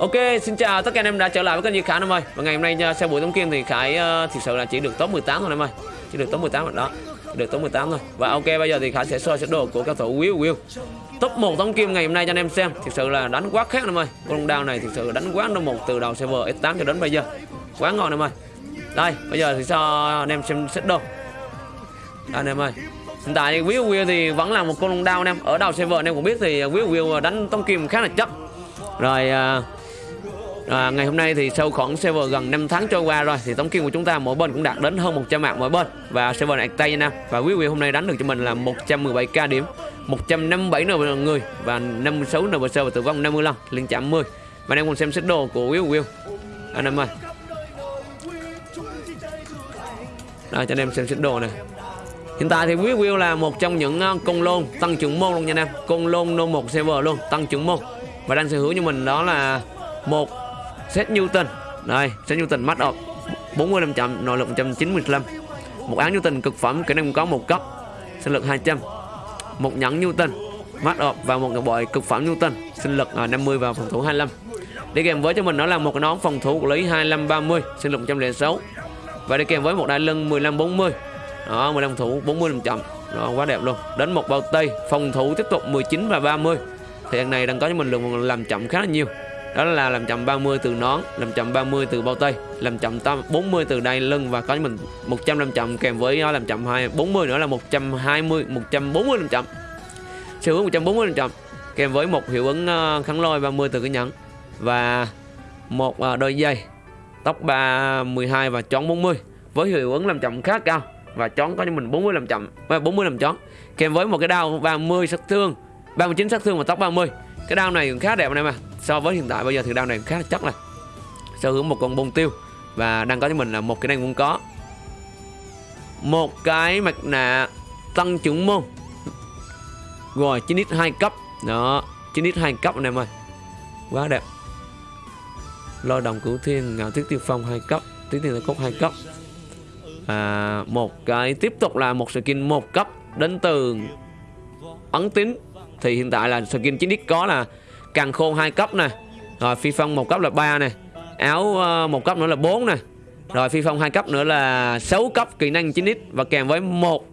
Ok, xin chào tất cả anh em đã trở lại với kênh Duy Khải em ơi. Và ngày hôm nay uh, sau buổi tống kim thì Khải uh, thực sự là chỉ được top 18 thôi em ơi. Chỉ được top 18 rồi đó. Chỉ được top 18 thôi. Và ok bây giờ thì Khải sẽ soi sơ đồ của cao thủ Will Will. Top 1 tống kim ngày hôm nay cho anh em xem. Thực sự là đánh quá khác em ơi. Con đao này thực sự đánh quá number một từ đầu server S8 cho đến bây giờ. Quá ngon em ơi. Đây, bây giờ thì cho anh em xem set đồ. Đây anh em ơi. Hiện tại thì Will Will thì vẫn là một con đao anh em. Ở đầu server anh em cũng biết thì Will Will đánh tống kim khá là chắc. Rồi uh, À, ngày hôm nay thì sau khoảng server gần 5 tháng trôi qua rồi thì tổng kim của chúng ta mỗi bên cũng đạt đến hơn 100 mạng mỗi bên. Và server này tay nha. Và quý vị hôm nay đánh được cho mình là 117k điểm 157 nb người và 56 nb và tử vong 50 lần liên chạm 10 và đang em cùng xem xét đồ của Will Will. Anh em ơi. Rồi cho anh em xem xét đồ này. Hiện tại thì Will Will là một trong những ờ, con lôn tăng trưởng môn luôn nha anh em. Con lôn no 1 server luôn tăng trưởng môn. Và đang sở hữu cho mình đó là một set Newton. Đây set Newton mắt up 45 chậm nội lực 195 một áo Newton cực phẩm kỹ năng có một cấp, sinh lực 200 một nhẫn Newton mắt up và một ngọc bội cực phẩm Newton, sinh lực à, 50 và phòng thủ 25 đi kèm với cho mình đó là một cái nón phòng thủ của lý 2530 sinh lực 106 và đi kèm với một đại lưng 1540 đó 15 thủ 40 chậm đó, quá đẹp luôn. Đến một bao tây phòng thủ tiếp tục 19 và 30 thì hàng này đang có cho mình lượng làm chậm khá là nhiều đó là làm chậm 30 từ nón làm chậm 30 từ bao tay làm chậm 40 từ đai lưng và có mình 100 làm chậm kèm với nó làm chậm 2 40 nữa là 120 140 làm chậm. Siêu hướng 140 làm chậm kèm với một hiệu ứng ờ, kháng lôi 30 từ cái nhẫn và một ờ, đôi dây tóc 3 12 và chón 40 với hiệu ứng làm chậm khá cao và chón có cho mình 40 làm chậm 40 làm chón kèm với một cái đao 30 sát thương 39 sát thương và tóc 30 cái đao này cũng khá đẹp anh em à so với hiện tại bây giờ thì đao này khá là chắc là sở hữu một con bông tiêu và đang có cho mình là một cái này cũng có. Một cái mặt nạ tăng trưởng môn. Rồi 9 x 2 cấp. Đó 9 x 2 cấp anh em ơi. Quá đẹp. Lo đồng cửu thiên ngạo tiết tiêu phong hai cấp tuyết tiên cốt hai cấp. À, một cái tiếp tục là một skin một cấp đến từ ấn tín thì hiện tại là skin chính x có là càng khôn hai cấp nè. Rồi phi phong một cấp là 3 nè. Áo ờ, một cấp nữa là 4 nè. Rồi phi phong hai cấp nữa là 6 cấp kỹ năng 9x và kèm với một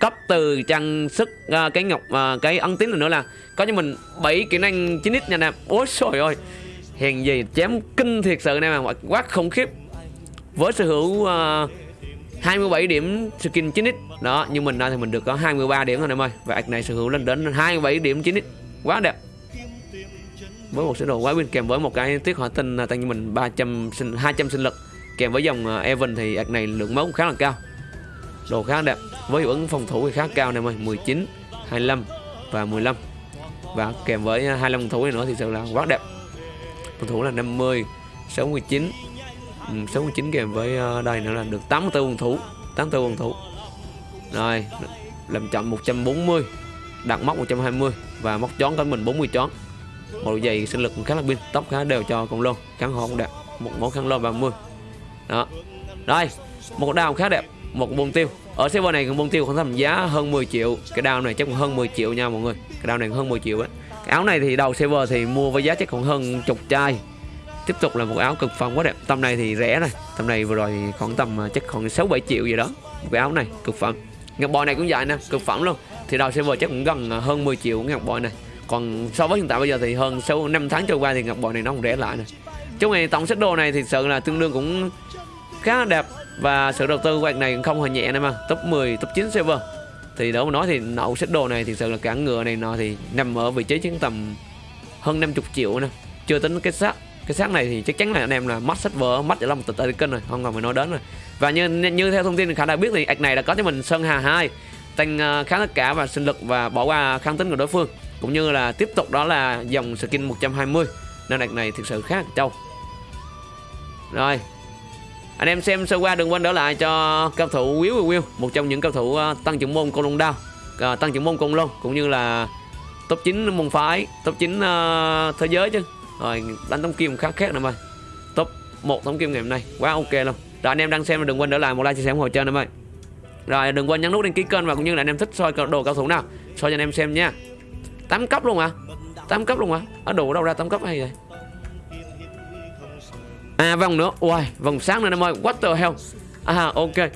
cấp từ trang sức uh, cái ngọc uh, cái ấn tín nữa là có cho mình 7 kỹ năng 9x nha nè ôi trời ơi. Hèn gì chém kinh thiệt sự nè mà quá khủng khiếp. Với sở hữu uh, 27 điểm skin 9x đó nhưng mình thì mình được có 23 điểm thôi, em ơi. Và ạc này sở hữu lên đến 27 điểm 9x quá đẹp. Với một sơ đồ quái win, kèm với một cái tiết hỏa tinh à, tăng cho mình 300 sinh 200 sinh lực. Kèm với dòng à, Evan thì ạc này lượng máu cũng khá là cao. Đồ khá đẹp. Với hiệu ứng phòng thủ thì khá cao này ơi. 19 25 và 15 và kèm với à, 25 phòng thủ này nữa thì sự là quá đẹp. Phòng thủ là 50 69 Ừ, 69 kèm với ờ, đây nữa là được 84 phòng thủ 84 phòng thủ. Rồi, làm chậm 140 đặt móc 120 và móc chón của mình 40 chón. Một đôi giày sinh lực khá là pin, tóc khá đều cho con lôn kháng hộ cũng đẹp, một món khăn lôn 30 đó. Đây một đao khá đẹp, một bông tiêu. Ở server này bông tiêu khoảng tầm giá hơn 10 triệu. Cái đao này chắc còn hơn 10 triệu nha mọi người. Cái đao này hơn 10 triệu á. Áo này thì đầu server thì mua với giá chắc còn hơn chục chai tiếp tục là một áo cực phẩm quá đẹp. Tầm này thì rẻ này. Tầm này vừa rồi khoảng tầm à, chắc khoảng 6 7 triệu gì đó. Một cái áo này, cực phẩm. Ngọc bội này cũng vậy nè, cực phẩm luôn. Thì đầu server chắc cũng gần à, hơn 10 triệu ngọc bội này. Còn so với hiện tại bây giờ thì hơn sau 5 tháng trôi qua thì ngọc bội này nó cũng rẻ lại này trong này tổng sách đồ này thì sự là tương đương cũng khá đẹp. Và sự đầu tư của này cũng không hề nhẹ nữa mà. Top 10 top 9 server thì đó mà nói thì nậu sách đồ này thì sự là cả ngựa này nọ thì nằm ở vị trí chứng tầm hơn 50 triệu nè. Chưa tính cái xác cái xác này thì chắc chắn là anh em là mất sách vỡ mắt ở một tịch kênh rồi không còn phải nói đến rồi. Và như như theo thông tin khả đã biết thì ạch này đã có cho mình sơn hà 2 tăng ờ, khá tất cả và sinh lực và bỏ qua kháng tính của đối phương. Cũng như là tiếp tục đó là dòng skin 120 nên đợt này thực sự khá là trâu. Rồi anh em xem sơ qua đừng quên đỡ lại cho cao thủ Will Will một trong những cao thủ ờ, tăng trưởng môn côn lông đao ờ, tăng trưởng môn côn lông cũng như là top 9 môn phái top 9 uh, thế giới chứ rồi, đánh tống kim khá khác nữa mà top một tống kim ngày hôm nay. Quá ok luôn. Rồi, anh em đang xem đừng quên để lại một like, chia sẻ ủng hộ cho anh em ơi rồi, đừng quên nhấn nút đăng ký kênh và cũng như là anh em thích soi đồ cao thủ nào, soi cho anh em xem nha. 8 cấp luôn à 8 cấp luôn à ở đủ đâu ra 8 cấp hay vậy? À vòng nữa. Ui vòng sáng nữa em ơi What the hell? À ok.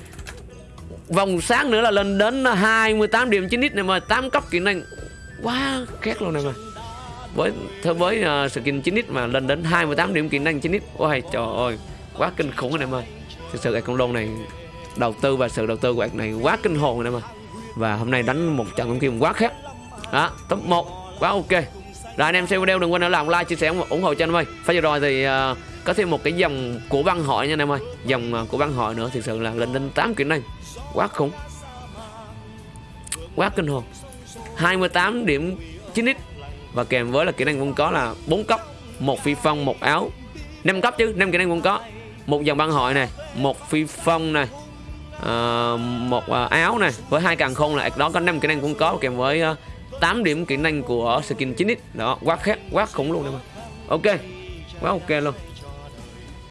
Vòng sáng nữa là lên đến 28 điểm 9 x em ơi 8 cấp kỹ năng Quá khét luôn em ơi với theo với uh, skin 9x mà lên đến 28 điểm kỹ năng 9x ôi trời ơi quá kinh khủng anh em ơi. Thực sự cái con lôn này đầu tư và sự đầu tư của này quá kinh hồn anh em ơi. Và hôm nay đánh một trận con kim quá khác đó top 1 quá ok. Rồi anh em xem video đừng quên làm like chia sẻ ủng hộ cho anh em ơi. Phải vừa rồi thì uh, có thêm một cái dòng của băng hội nha anh em ơi. Dòng uh, của băng hội nữa thực sự là lên đến 8 kỹ năng. Quá khủng. Quá kinh hồn. 28 điểm 9x và kèm với là kỹ năng cũng có là bốn cấp. Một phi phong một áo. Năm cấp chứ năm kỹ năng cũng có. Một dòng băng hội này một phi phong này uh, một uh, áo này với hai càng khôn là đó có năm kỹ năng cũng có kèm với à, uh, 8 điểm kỹ năng của skin 9x đó quá khác quá khủng luôn em ok quá ok luôn.